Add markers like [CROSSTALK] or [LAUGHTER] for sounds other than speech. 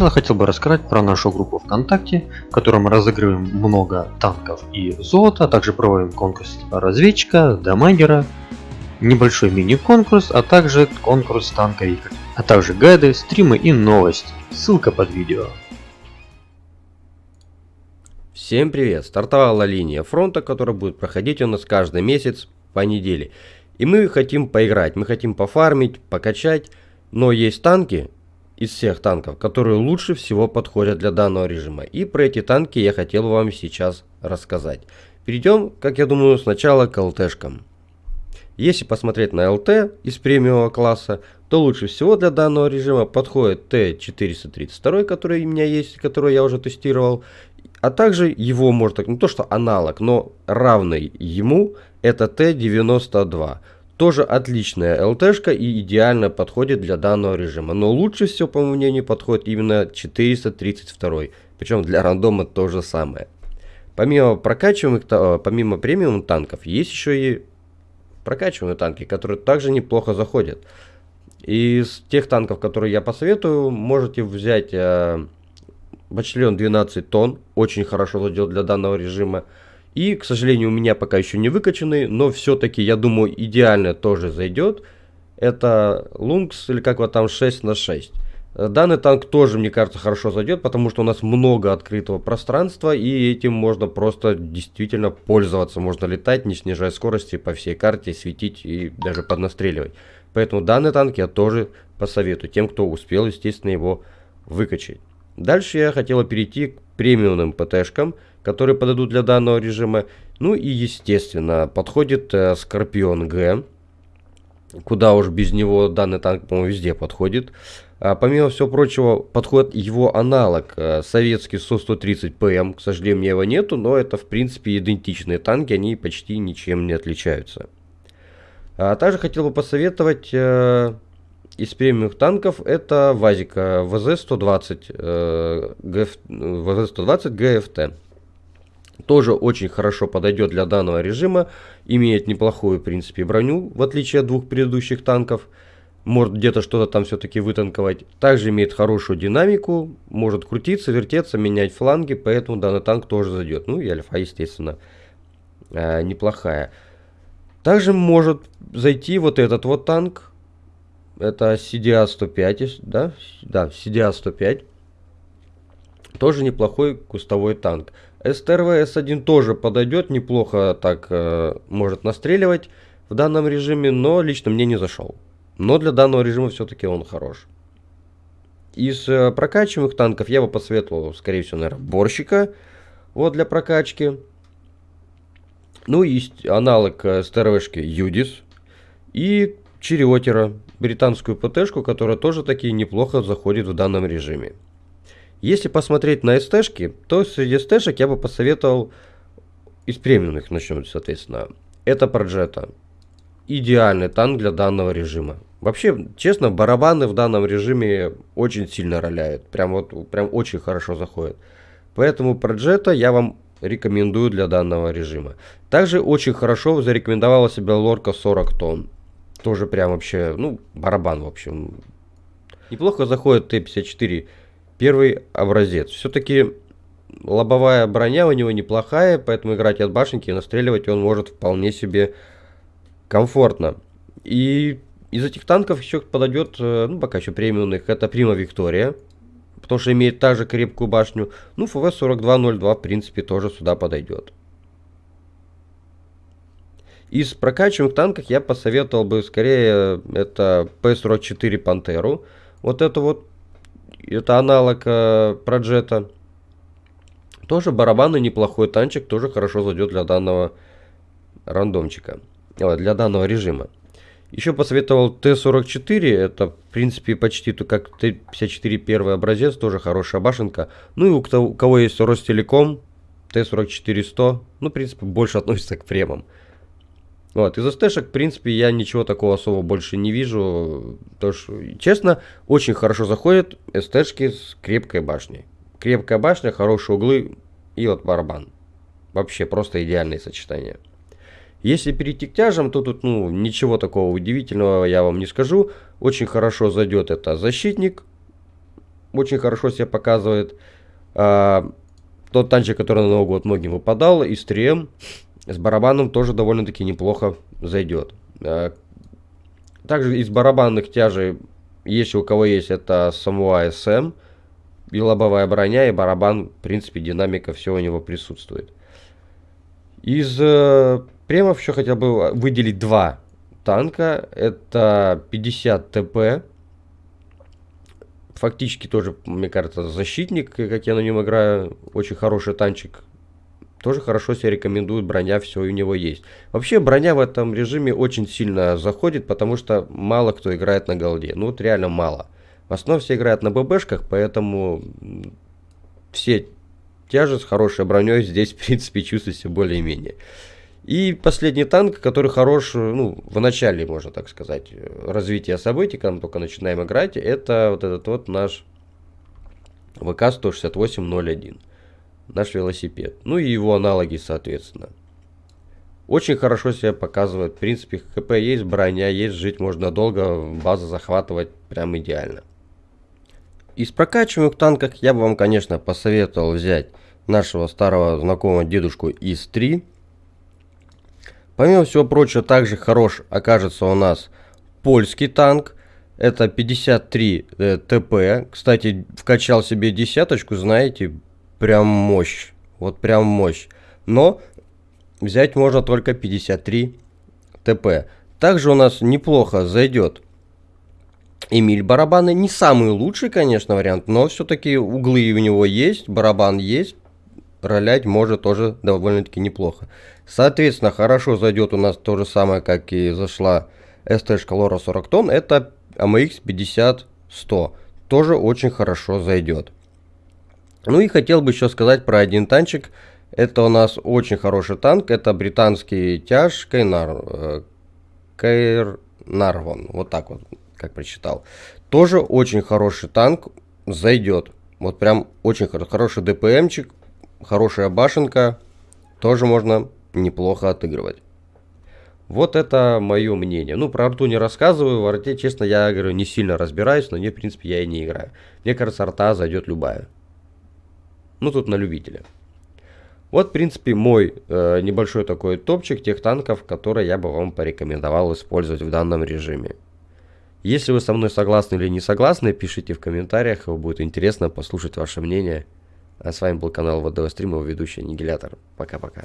начала хотел бы рассказать про нашу группу ВКонтакте, в которой мы разыгрываем много танков и золота, а также проводим конкурс типа разведчика, дамагера, небольшой мини-конкурс, а также конкурс танковика, а также гайды, стримы и новости. Ссылка под видео. Всем привет! Стартовала линия фронта, которая будет проходить у нас каждый месяц по неделе. И мы хотим поиграть, мы хотим пофармить, покачать, но есть танки, из всех танков, которые лучше всего подходят для данного режима. И про эти танки я хотел вам сейчас рассказать. Перейдем, как я думаю, сначала к ЛТшкам. Если посмотреть на ЛТ из премиумного класса, то лучше всего для данного режима подходит Т432, который у меня есть, который я уже тестировал. А также его можно, не то что аналог, но равный ему, это Т92. Тоже отличная ЛТшка и идеально подходит для данного режима. Но лучше всего, по моему мнению, подходит именно 432. Причем для рандома то же самое. Помимо прокачиваемых, э, помимо премиум танков, есть еще и прокачиваемые танки, которые также неплохо заходят. Из тех танков, которые я посоветую, можете взять э, Бачлен 12 тонн, очень хорошо зайдет для данного режима. И, к сожалению, у меня пока еще не выкачанный, но все-таки, я думаю, идеально тоже зайдет. Это Лункс, или как вот там, 6 на 6. Данный танк тоже, мне кажется, хорошо зайдет, потому что у нас много открытого пространства, и этим можно просто действительно пользоваться. Можно летать, не снижая скорости по всей карте, светить и даже поднастреливать. Поэтому данный танк я тоже посоветую тем, кто успел, естественно, его выкачать. Дальше я хотела перейти к премиумным ПТшкам которые подойдут для данного режима. Ну и естественно подходит э, Скорпион Г. Куда уж без него данный танк, по-моему, везде подходит. А помимо всего прочего, подходит его аналог, э, советский СО-130ПМ. К сожалению, меня его нету, но это, в принципе, идентичные танки, они почти ничем не отличаются. А также хотел бы посоветовать э, из премиумных танков, это Вазика ВЗ-120, э, ВЗ-120 ГФТ тоже очень хорошо подойдет для данного режима, имеет неплохую, в принципе, броню, в отличие от двух предыдущих танков, может где-то что-то там все-таки вытанковать. Также имеет хорошую динамику, может крутиться, вертеться, менять фланги, поэтому данный танк тоже зайдет. Ну и альфа, естественно, э, неплохая. Также может зайти вот этот вот танк, это CDA-105, да? Да, CDA-105. Тоже неплохой кустовой танк. СТРВ-С1 тоже подойдет, неплохо так э, может настреливать в данном режиме, но лично мне не зашел. Но для данного режима все-таки он хорош. Из э, прокачиваемых танков я бы посоветовал, скорее всего, наверное, борщика. Вот для прокачки. Ну, есть аналог э, СТРВшки Юдис. И Чериотера, британскую ПТшку, которая тоже таки неплохо заходит в данном режиме. Если посмотреть на СТшки, то среди СТшек я бы посоветовал из премиумных начнем, соответственно. Это Проджета. Идеальный танк для данного режима. Вообще, честно, барабаны в данном режиме очень сильно роляют. Прям вот, прям очень хорошо заходят. Поэтому Проджета я вам рекомендую для данного режима. Также очень хорошо зарекомендовала себя лорка 40 тонн. Тоже прям вообще, ну, барабан в общем. Неплохо заходит Т-54 первый образец. Все-таки лобовая броня у него неплохая, поэтому играть от башенки и настреливать он может вполне себе комфортно. И из этих танков еще подойдет, э, ну пока еще премиумных, это Прима Виктория, потому что имеет также крепкую башню. Ну, ФВ-4202 в принципе тоже сюда подойдет. Из прокачиваемых танков я посоветовал бы скорее это П-44 Пантеру. Вот это вот это аналог э, Проджета. Тоже барабанный неплохой танчик, тоже хорошо зайдет для данного рандомчика, для данного режима. Еще посоветовал Т-44, это в принципе почти то как Т-54 первый образец, тоже хорошая башенка. Ну и у, у кого есть Ростелеком, Т-44-100, ну в принципе больше относится к премам. Вот, из СТшек, в принципе, я ничего такого особо больше не вижу. То, что, честно, очень хорошо заходят СТшки с крепкой башней. Крепкая башня, хорошие углы и вот барабан. Вообще просто идеальное сочетание. Если перейти к тяжам, то тут ну, ничего такого удивительного я вам не скажу. Очень хорошо зайдет это защитник. очень хорошо себя показывает. А, тот танчик, который на Новый год многим выпадал, из 3М, с барабаном тоже довольно-таки неплохо зайдет. А, также из барабанных тяжей, если у кого есть, это Samurai SM, и лобовая броня, и барабан, в принципе, динамика, все у него присутствует. Из э, премов еще хотел бы выделить два танка. Это 50 ТП. Фактически тоже, мне кажется, защитник, как я на нем играю. Очень хороший танчик. Тоже хорошо себя рекомендует, броня все у него есть. Вообще броня в этом режиме очень сильно заходит, потому что мало кто играет на голде. Ну вот реально мало. В основном все играют на ББшках, поэтому все тяжи с хорошей броней здесь, [LAUGHS] в принципе, чувствуете более-менее. И последний танк, который хорош, ну, в начале, можно так сказать, развития событий, когда мы только начинаем играть, это вот этот вот наш ВК-168-01. Наш велосипед. Ну и его аналоги, соответственно. Очень хорошо себя показывает. В принципе, ХП есть, броня есть, жить можно долго, база захватывать прям идеально. Из прокачиваемых танков я бы вам, конечно, посоветовал взять нашего старого знакомого дедушку ИС-3. Помимо всего прочего, также хорош окажется у нас польский танк. Это 53 э, ТП. Кстати, вкачал себе десяточку, знаете, прям мощь. Вот прям мощь. Но взять можно только 53 ТП. Также у нас неплохо зайдет Эмиль барабаны. Не самый лучший, конечно, вариант, но все-таки углы у него есть, барабан есть. Ролять может тоже довольно-таки неплохо. Соответственно, хорошо зайдет у нас то же самое, как и зашла ST Лора 40 тонн. Это AMX 50-100. Тоже очень хорошо зайдет. Ну и хотел бы еще сказать про один танчик. Это у нас очень хороший танк. Это британский тяж Кейнар. Кейнарвон. Вот так вот, как прочитал. Тоже очень хороший танк. Зайдет. Вот прям очень хороший ДПМчик. Хорошая башенка. Тоже можно неплохо отыгрывать. Вот это мое мнение. Ну, про арту не рассказываю. В арте, честно, я говорю, не сильно разбираюсь, но не, в принципе, я и не играю. Мне кажется, арта зайдет любая. Ну, тут на любителя. Вот, в принципе, мой э, небольшой такой топчик тех танков, которые я бы вам порекомендовал использовать в данном режиме. Если вы со мной согласны или не согласны, пишите в комментариях, будет интересно послушать ваше мнение. А с вами был канал ВДВ Стрим, его ведущий Аннигилятор. Пока-пока.